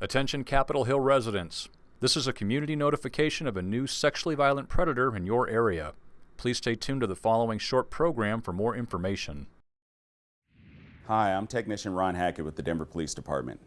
Attention Capitol Hill residents. This is a community notification of a new sexually violent predator in your area. Please stay tuned to the following short program for more information. Hi, I'm Technician Ron Hackett with the Denver Police Department.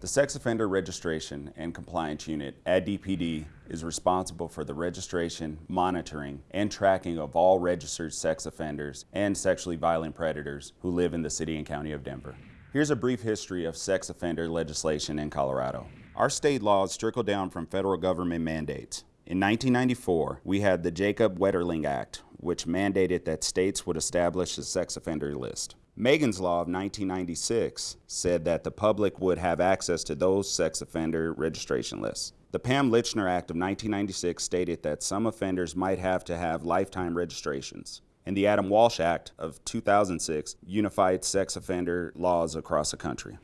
The Sex Offender Registration and Compliance Unit at DPD is responsible for the registration, monitoring, and tracking of all registered sex offenders and sexually violent predators who live in the City and County of Denver. Here's a brief history of sex offender legislation in Colorado. Our state laws trickle down from federal government mandates. In 1994, we had the Jacob Wetterling Act, which mandated that states would establish a sex offender list. Megan's Law of 1996 said that the public would have access to those sex offender registration lists. The Pam Lychner Act of 1996 stated that some offenders might have to have lifetime registrations. And the Adam Walsh Act of 2006 unified sex offender laws across the country.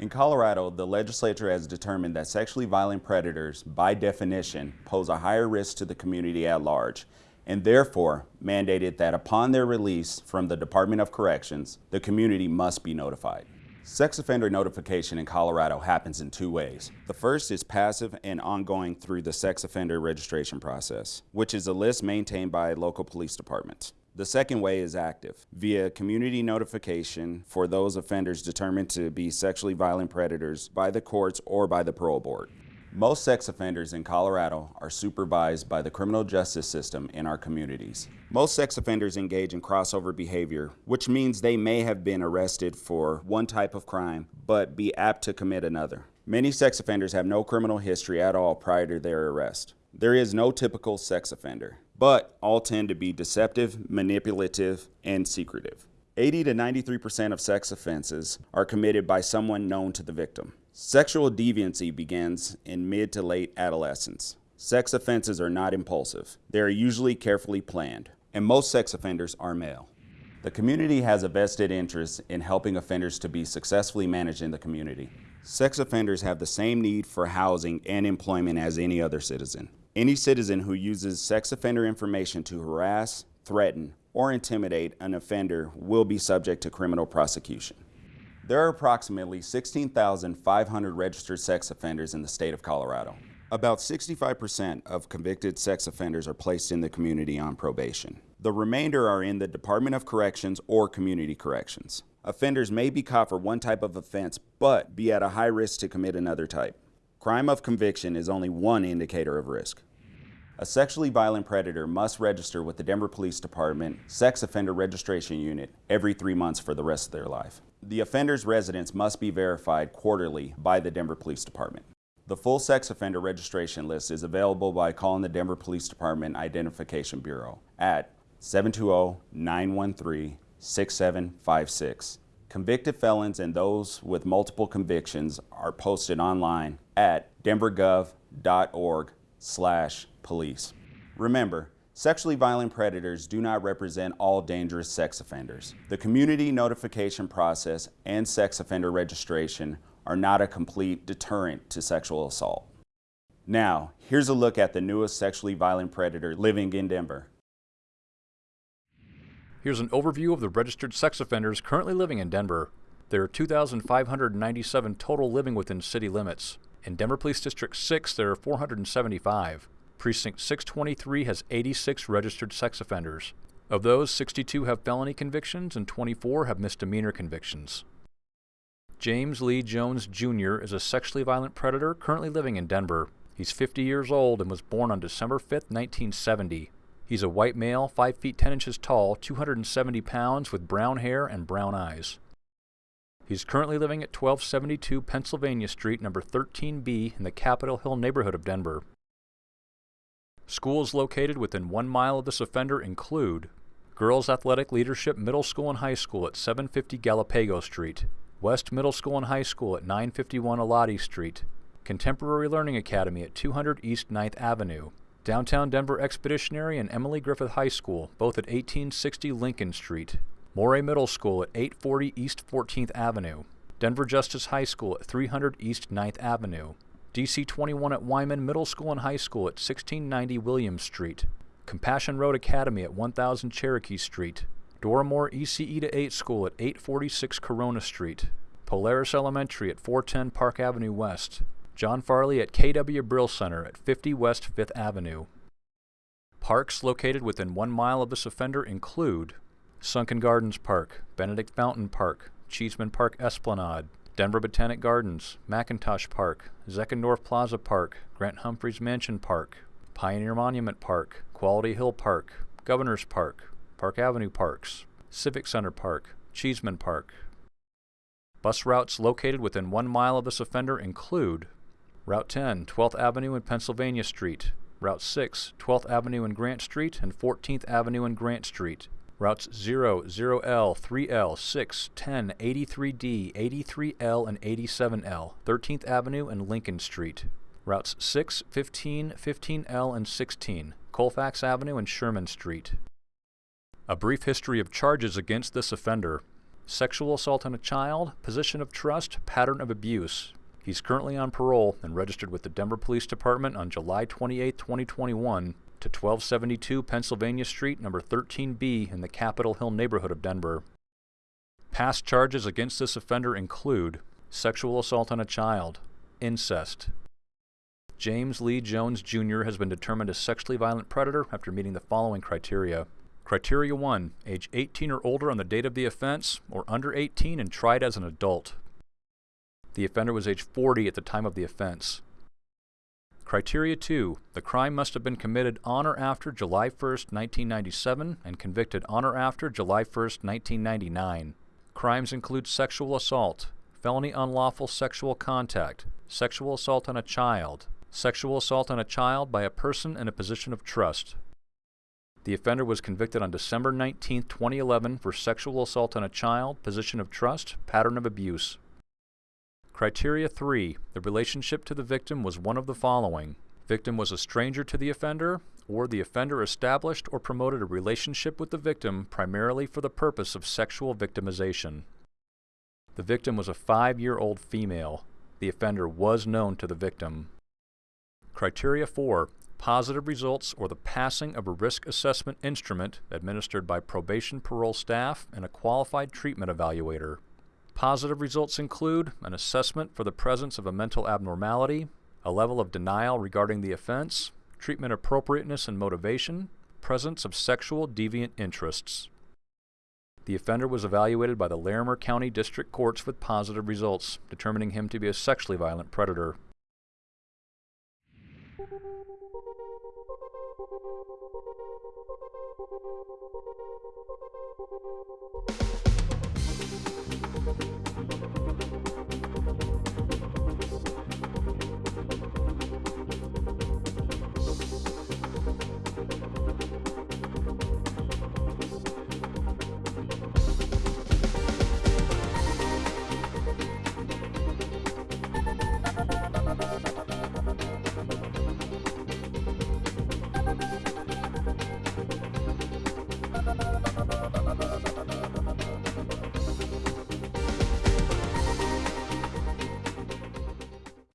In Colorado, the legislature has determined that sexually violent predators, by definition, pose a higher risk to the community at large and therefore mandated that upon their release from the Department of Corrections, the community must be notified. Sex offender notification in Colorado happens in two ways. The first is passive and ongoing through the sex offender registration process, which is a list maintained by local police departments. The second way is active, via community notification for those offenders determined to be sexually violent predators by the courts or by the parole board. Most sex offenders in Colorado are supervised by the criminal justice system in our communities. Most sex offenders engage in crossover behavior, which means they may have been arrested for one type of crime, but be apt to commit another. Many sex offenders have no criminal history at all prior to their arrest. There is no typical sex offender, but all tend to be deceptive, manipulative, and secretive. 80 to 93% of sex offenses are committed by someone known to the victim. Sexual deviancy begins in mid to late adolescence. Sex offenses are not impulsive. They are usually carefully planned, and most sex offenders are male. The community has a vested interest in helping offenders to be successfully managed in the community. Sex offenders have the same need for housing and employment as any other citizen. Any citizen who uses sex offender information to harass, threaten, or intimidate an offender will be subject to criminal prosecution. There are approximately 16,500 registered sex offenders in the state of Colorado. About 65% of convicted sex offenders are placed in the community on probation. The remainder are in the Department of Corrections or Community Corrections. Offenders may be caught for one type of offense, but be at a high risk to commit another type. Crime of conviction is only one indicator of risk. A sexually violent predator must register with the Denver Police Department Sex Offender Registration Unit every three months for the rest of their life. The offender's residence must be verified quarterly by the Denver Police Department. The full sex offender registration list is available by calling the Denver Police Department Identification Bureau at 720-913-6756. Convicted felons and those with multiple convictions are posted online at denvergov.org slash police. Remember, Sexually violent predators do not represent all dangerous sex offenders. The community notification process and sex offender registration are not a complete deterrent to sexual assault. Now, here's a look at the newest sexually violent predator living in Denver. Here's an overview of the registered sex offenders currently living in Denver. There are 2,597 total living within city limits. In Denver Police District 6, there are 475. Precinct 623 has 86 registered sex offenders. Of those, 62 have felony convictions and 24 have misdemeanor convictions. James Lee Jones Jr. is a sexually violent predator currently living in Denver. He's 50 years old and was born on December 5, 1970. He's a white male, 5 feet 10 inches tall, 270 pounds, with brown hair and brown eyes. He's currently living at 1272 Pennsylvania Street, number 13B, in the Capitol Hill neighborhood of Denver. Schools located within one mile of this offender include Girls Athletic Leadership Middle School and High School at 750 Galapago Street, West Middle School and High School at 951 Elati Street, Contemporary Learning Academy at 200 East 9th Avenue, Downtown Denver Expeditionary and Emily Griffith High School, both at 1860 Lincoln Street, Morey Middle School at 840 East 14th Avenue, Denver Justice High School at 300 East 9th Avenue, DC 21 at Wyman Middle School and High School at 1690 Williams Street, Compassion Road Academy at 1000 Cherokee Street, Dora Moore ECE to 8 School at 846 Corona Street, Polaris Elementary at 410 Park Avenue West, John Farley at KW Brill Center at 50 West 5th Avenue. Parks located within one mile of this offender include Sunken Gardens Park, Benedict Fountain Park, Cheeseman Park Esplanade, Denver Botanic Gardens, McIntosh Park, Zeckendorf Plaza Park, Grant Humphreys Mansion Park, Pioneer Monument Park, Quality Hill Park, Governor's Park, Park Avenue Parks, Civic Center Park, Cheeseman Park. Bus routes located within one mile of this offender include Route 10, 12th Avenue and Pennsylvania Street, Route 6, 12th Avenue and Grant Street, and 14th Avenue and Grant Street. Routes 0, 0L, 3L, 6, 10, 83D, 83L, and 87L, 13th Avenue and Lincoln Street. Routes 6, 15, 15L, and 16, Colfax Avenue and Sherman Street. A brief history of charges against this offender. Sexual assault on a child, position of trust, pattern of abuse. He's currently on parole and registered with the Denver Police Department on July 28, 2021 to 1272 Pennsylvania Street, number 13B in the Capitol Hill neighborhood of Denver. Past charges against this offender include sexual assault on a child, incest. James Lee Jones Jr. has been determined a sexually violent predator after meeting the following criteria. Criteria 1. Age 18 or older on the date of the offense, or under 18 and tried as an adult. The offender was age 40 at the time of the offense. Criteria 2. The crime must have been committed on or after July 1, 1997 and convicted on or after July 1, 1999. Crimes include sexual assault, felony unlawful sexual contact, sexual assault on a child, sexual assault on a child by a person in a position of trust. The offender was convicted on December 19, 2011 for sexual assault on a child, position of trust, pattern of abuse. Criteria 3. The relationship to the victim was one of the following. Victim was a stranger to the offender, or the offender established or promoted a relationship with the victim primarily for the purpose of sexual victimization. The victim was a five-year-old female. The offender was known to the victim. Criteria 4. Positive results or the passing of a risk assessment instrument administered by probation parole staff and a qualified treatment evaluator. Positive results include an assessment for the presence of a mental abnormality, a level of denial regarding the offense, treatment appropriateness and motivation, presence of sexual deviant interests. The offender was evaluated by the Larimer County District Courts with positive results, determining him to be a sexually violent predator.